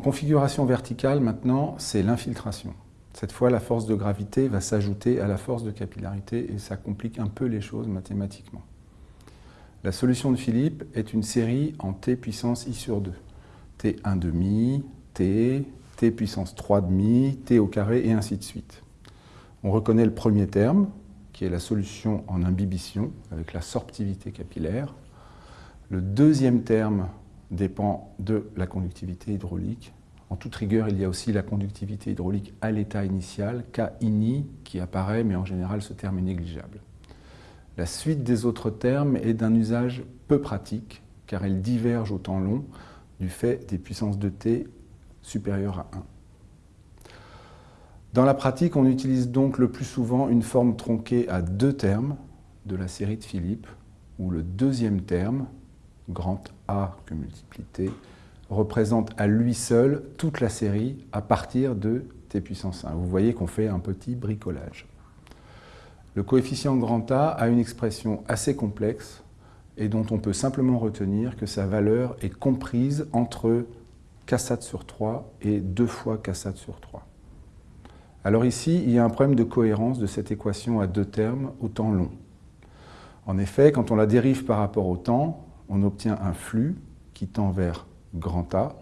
configuration verticale, maintenant, c'est l'infiltration. Cette fois, la force de gravité va s'ajouter à la force de capillarité et ça complique un peu les choses mathématiquement. La solution de Philippe est une série en t puissance i sur 2. t1 demi, t, t puissance 3 demi, t au carré et ainsi de suite. On reconnaît le premier terme, qui est la solution en imbibition, avec la sorptivité capillaire. Le deuxième terme dépend de la conductivité hydraulique. En toute rigueur, il y a aussi la conductivité hydraulique à l'état initial, K ini, qui apparaît, mais en général, ce terme est négligeable. La suite des autres termes est d'un usage peu pratique, car elle diverge au temps long du fait des puissances de t supérieures à 1. Dans la pratique, on utilise donc le plus souvent une forme tronquée à deux termes de la série de Philippe, où le deuxième terme, grand A que multiplie t, représente à lui seul toute la série à partir de t puissance 1. Vous voyez qu'on fait un petit bricolage. Le coefficient grand A a une expression assez complexe et dont on peut simplement retenir que sa valeur est comprise entre k sur 3 et 2 fois k sur 3. Alors ici, il y a un problème de cohérence de cette équation à deux termes au temps long. En effet, quand on la dérive par rapport au temps, on obtient un flux qui tend vers grand A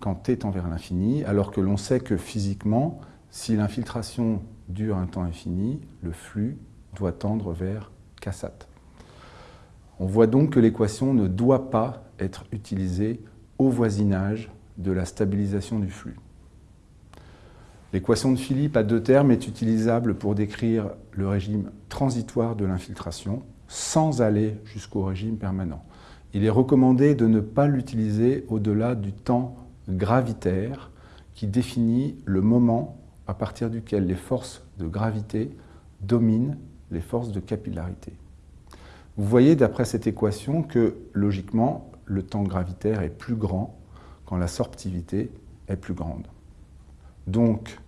quand t tend vers l'infini, alors que l'on sait que physiquement, si l'infiltration dure un temps infini, le flux doit tendre vers Cassat. On voit donc que l'équation ne doit pas être utilisée au voisinage de la stabilisation du flux. L'équation de Philippe à deux termes est utilisable pour décrire le régime transitoire de l'infiltration sans aller jusqu'au régime permanent. Il est recommandé de ne pas l'utiliser au-delà du temps gravitaire qui définit le moment à partir duquel les forces de gravité dominent les forces de capillarité. Vous voyez d'après cette équation que, logiquement, le temps gravitaire est plus grand quand la sorptivité est plus grande. Donc,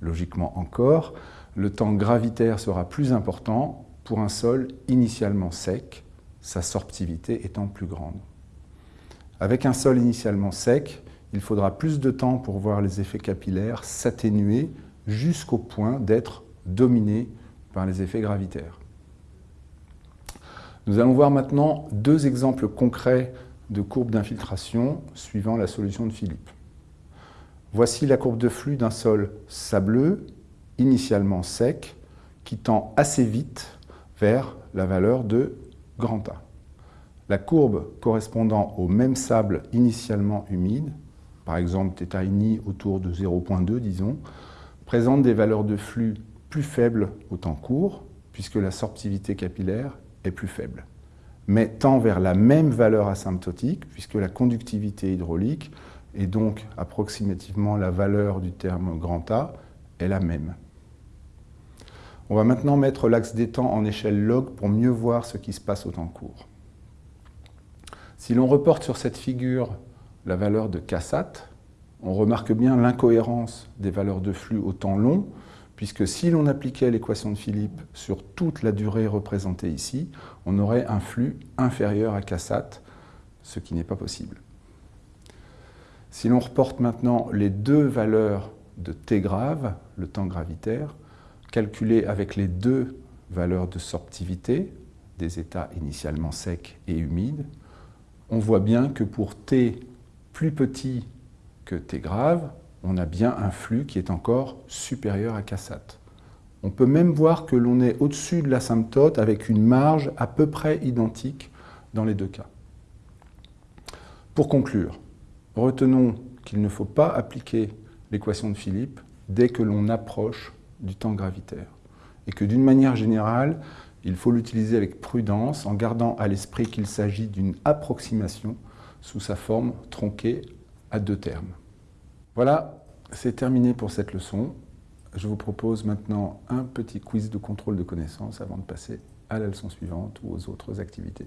logiquement encore, le temps gravitaire sera plus important pour un sol initialement sec, sa sorptivité étant plus grande. Avec un sol initialement sec, il faudra plus de temps pour voir les effets capillaires s'atténuer jusqu'au point d'être dominés par les effets gravitaires. Nous allons voir maintenant deux exemples concrets de courbes d'infiltration suivant la solution de Philippe. Voici la courbe de flux d'un sol sableux, initialement sec, qui tend assez vite vers la valeur de La courbe correspondant au même sable initialement humide, par exemple θ autour de 0.2 disons, présente des valeurs de flux plus faible au temps court, puisque la sorptivité capillaire est plus faible, mais tend vers la même valeur asymptotique, puisque la conductivité hydraulique, et donc approximativement la valeur du terme grand A, est la même. On va maintenant mettre l'axe des temps en échelle log pour mieux voir ce qui se passe au temps court. Si l'on reporte sur cette figure la valeur de Cassat, on remarque bien l'incohérence des valeurs de flux au temps long, puisque si l'on appliquait l'équation de Philippe sur toute la durée représentée ici, on aurait un flux inférieur à Cassat, ce qui n'est pas possible. Si l'on reporte maintenant les deux valeurs de T grave, le temps gravitaire, calculées avec les deux valeurs de sorptivité, des états initialement secs et humides, on voit bien que pour T plus petit que T grave, on a bien un flux qui est encore supérieur à Cassat. On peut même voir que l'on est au-dessus de l'asymptote avec une marge à peu près identique dans les deux cas. Pour conclure, retenons qu'il ne faut pas appliquer l'équation de Philippe dès que l'on approche du temps gravitaire et que d'une manière générale, il faut l'utiliser avec prudence en gardant à l'esprit qu'il s'agit d'une approximation sous sa forme tronquée à deux termes. Voilà, c'est terminé pour cette leçon. Je vous propose maintenant un petit quiz de contrôle de connaissances avant de passer à la leçon suivante ou aux autres activités.